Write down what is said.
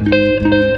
Música